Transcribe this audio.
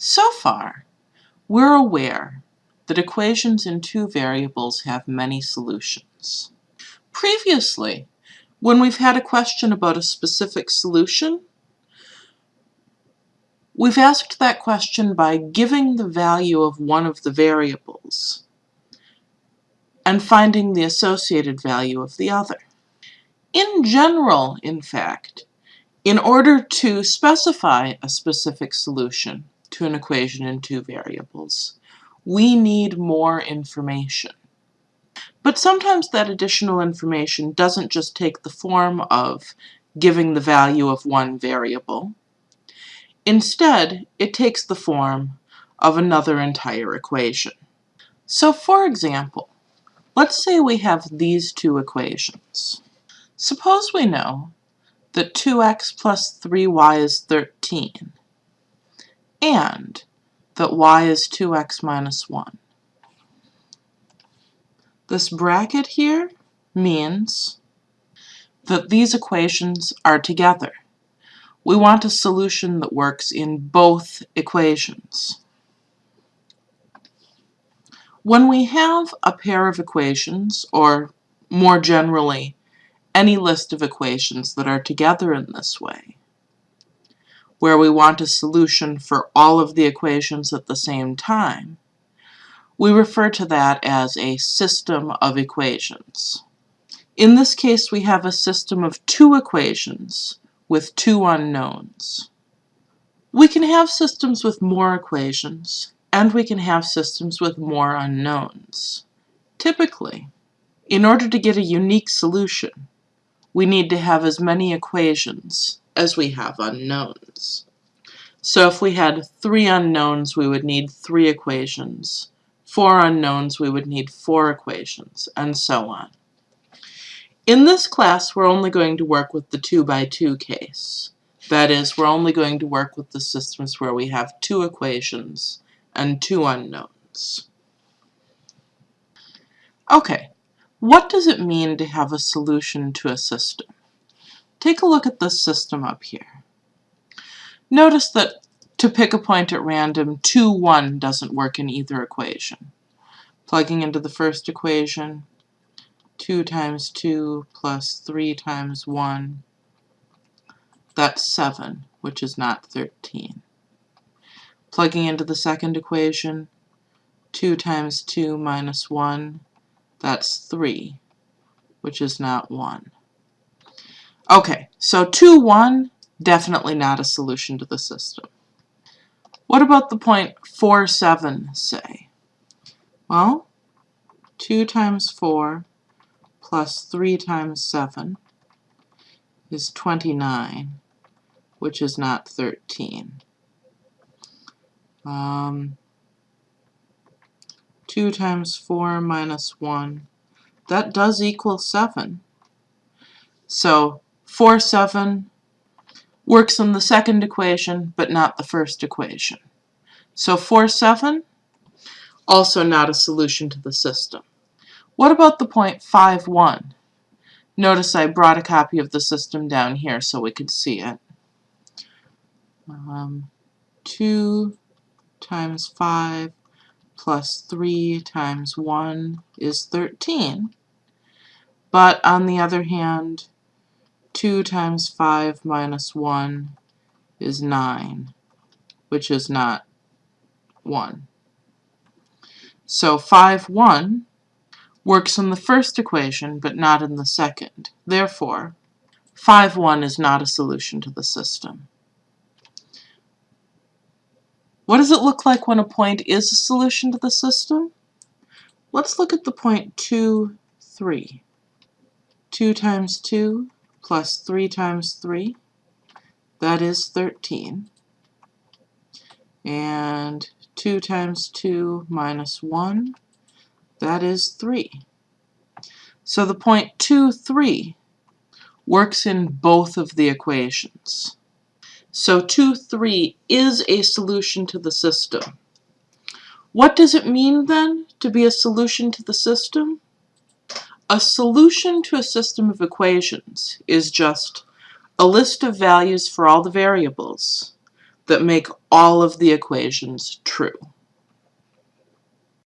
So far, we're aware that equations in two variables have many solutions. Previously, when we've had a question about a specific solution, we've asked that question by giving the value of one of the variables and finding the associated value of the other. In general, in fact, in order to specify a specific solution to an equation in two variables, we need more information. But sometimes that additional information doesn't just take the form of giving the value of one variable. Instead, it takes the form of another entire equation. So for example, let's say we have these two equations. Suppose we know that 2x plus 3y is 13, and that y is 2x minus 1. This bracket here means that these equations are together. We want a solution that works in both equations. When we have a pair of equations, or more generally, any list of equations that are together in this way, where we want a solution for all of the equations at the same time, we refer to that as a system of equations. In this case, we have a system of two equations with two unknowns. We can have systems with more equations, and we can have systems with more unknowns. Typically, in order to get a unique solution, we need to have as many equations as we have unknowns. So if we had three unknowns, we would need three equations. Four unknowns, we would need four equations, and so on. In this class, we're only going to work with the 2 by 2 case. That is, we're only going to work with the systems where we have two equations and two unknowns. Okay, what does it mean to have a solution to a system? Take a look at this system up here. Notice that to pick a point at random, 2, 1 doesn't work in either equation. Plugging into the first equation, 2 times 2 plus 3 times 1, that's 7, which is not 13. Plugging into the second equation, 2 times 2 minus 1, that's 3, which is not 1. Okay, so 2, 1, definitely not a solution to the system. What about the point 4, 7, say? Well, 2 times 4 plus 3 times 7 is 29, which is not 13. Um, 2 times 4 minus 1. That does equal 7. So 4, 7 works in the second equation, but not the first equation. So 4, 7, also not a solution to the system. What about the point 5, 1? Notice I brought a copy of the system down here so we could see it. Um, 2 times 5 plus 3 times 1 is 13. But on the other hand, 2 times 5 minus 1 is 9, which is not 1. So 5, 1 works in the first equation, but not in the second. Therefore, 5, 1 is not a solution to the system. What does it look like when a point is a solution to the system? Let's look at the point 2, 3. 2 times 2 plus 3 times 3, that is 13. And 2 times 2 minus 1, that is 3. So the point 2, 3 works in both of the equations. So 2, 3 is a solution to the system. What does it mean then to be a solution to the system? A solution to a system of equations is just a list of values for all the variables that make all of the equations true.